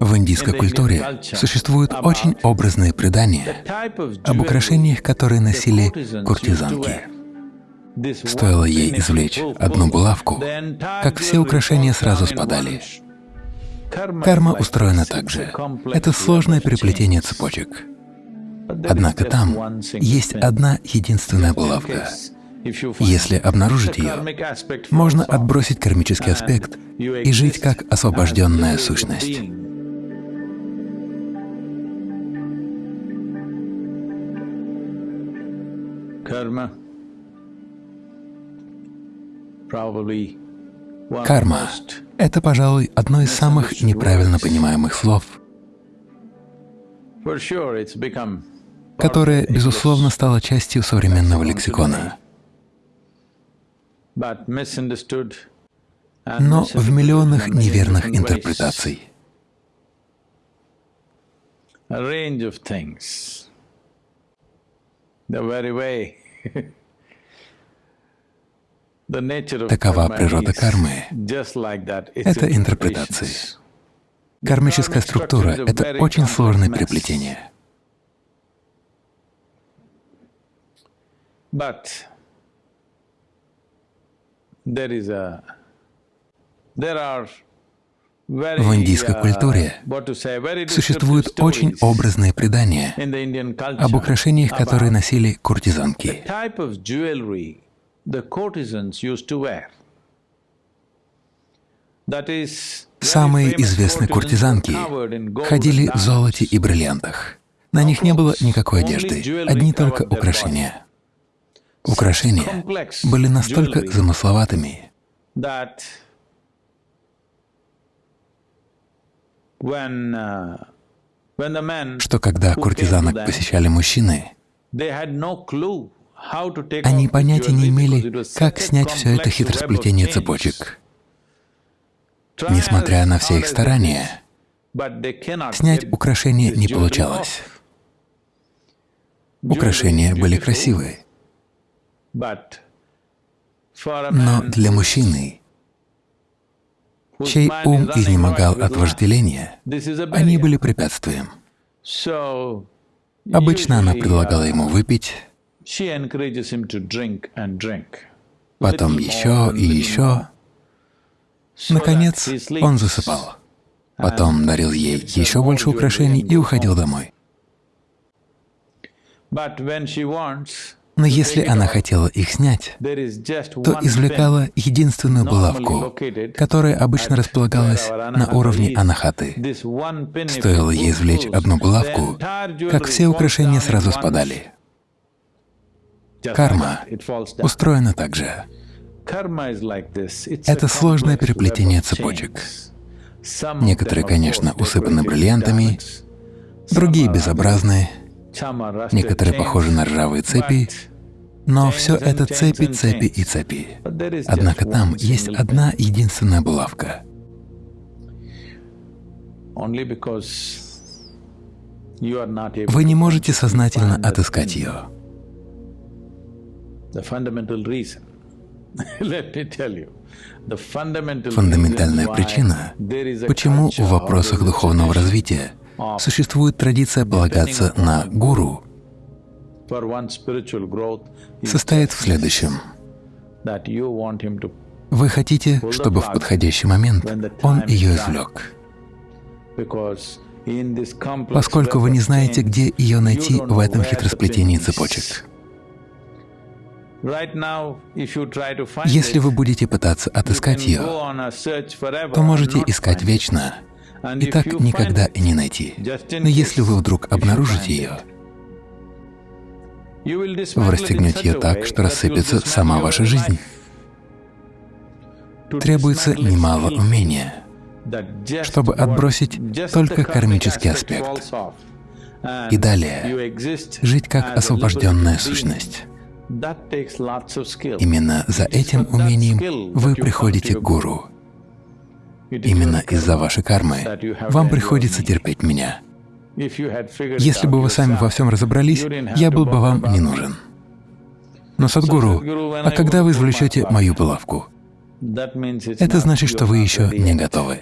В индийской культуре существуют очень образные предания об украшениях, которые носили куртизанки. Стоило ей извлечь одну булавку, как все украшения сразу спадали. Карма устроена так же. Это сложное переплетение цепочек. Однако там есть одна единственная булавка. Если обнаружить ее, можно отбросить кармический аспект и жить как освобожденная сущность. Карма — это, пожалуй, одно из самых неправильно понимаемых слов, которое, безусловно, стало частью современного лексикона. Но в миллионах неверных интерпретаций. Такова природа кармы. Это интерпретации. Кармическая структура — это очень сложное переплетение. В индийской культуре существуют очень образные предания об украшениях, которые носили куртизанки. Самые известные куртизанки ходили в золоте и бриллиантах. На них не было никакой одежды, одни только украшения. Украшения были настолько замысловатыми, что когда куртизанок посещали мужчины, они понятия не имели, как снять все это хитросплетение цепочек. Несмотря на все их старания, снять украшения не получалось. Украшения были красивые. Но для мужчины, чей ум изнемогал от вожделения, они были препятствием. Обычно она предлагала ему выпить, потом еще и еще. Наконец, он засыпал. Потом дарил ей еще больше украшений и уходил домой. Но если она хотела их снять, то извлекала единственную булавку, которая обычно располагалась на уровне анахаты. Стоило ей извлечь одну булавку, как все украшения сразу спадали. Карма устроена так же. Это сложное переплетение цепочек. Некоторые, конечно, усыпаны бриллиантами, другие безобразны, некоторые похожи на ржавые цепи, но все это цепи, цепи и цепи. Однако там есть одна единственная булавка. Вы не можете сознательно отыскать ее. Фундаментальная причина, почему в вопросах духовного развития существует традиция полагаться на гуру, состоит в следующем. Вы хотите, чтобы в подходящий момент он ее извлек. Поскольку вы не знаете, где ее найти в этом хитросплетении цепочек. Если вы будете пытаться отыскать ее, то можете искать вечно и так никогда и не найти. Но если вы вдруг обнаружите ее, вы расстегнете ее так, что рассыпется сама ваша жизнь. Требуется немало умения, чтобы отбросить только кармический аспект и далее жить как освобожденная сущность. Именно за этим умением вы приходите к гуру. Именно из-за вашей кармы вам приходится терпеть меня. Если бы вы сами во всем разобрались, я был бы вам не нужен. Но Садгуру, а когда вы извлечете мою булавку? Это значит, что вы еще не готовы.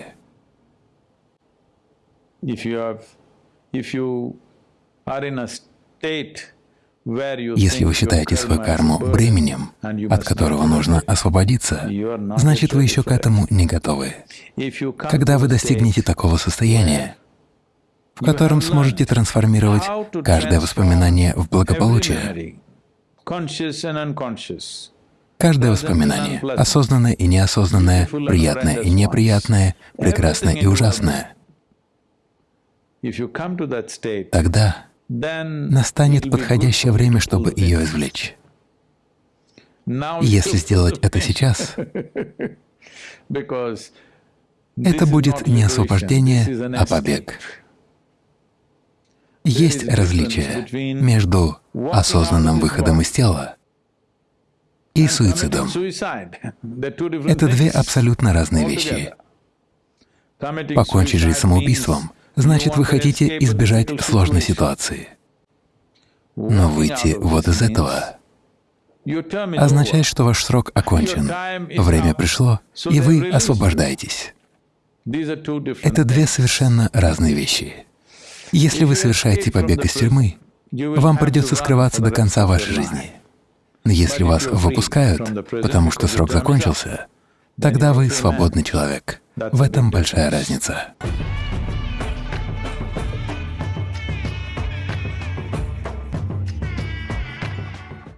Если вы считаете свою карму бременем, от которого нужно освободиться, значит, вы еще к этому не готовы. Когда вы достигнете такого состояния, в котором сможете трансформировать каждое воспоминание в благополучие, каждое воспоминание, осознанное и неосознанное, приятное и неприятное, прекрасное и ужасное, тогда настанет подходящее время, чтобы ее извлечь. Если сделать это сейчас, это будет не освобождение, а побег. Есть различие между осознанным выходом из тела и суицидом. Это две абсолютно разные вещи. Покончить жизнь самоубийством значит, вы хотите избежать сложной ситуации. Но выйти вот из этого означает, что ваш срок окончен, время пришло, и вы освобождаетесь. Это две совершенно разные вещи. Если вы совершаете побег из тюрьмы, вам придется скрываться до конца вашей жизни. Но если вас выпускают, потому что срок закончился, тогда вы свободный человек. В этом большая разница.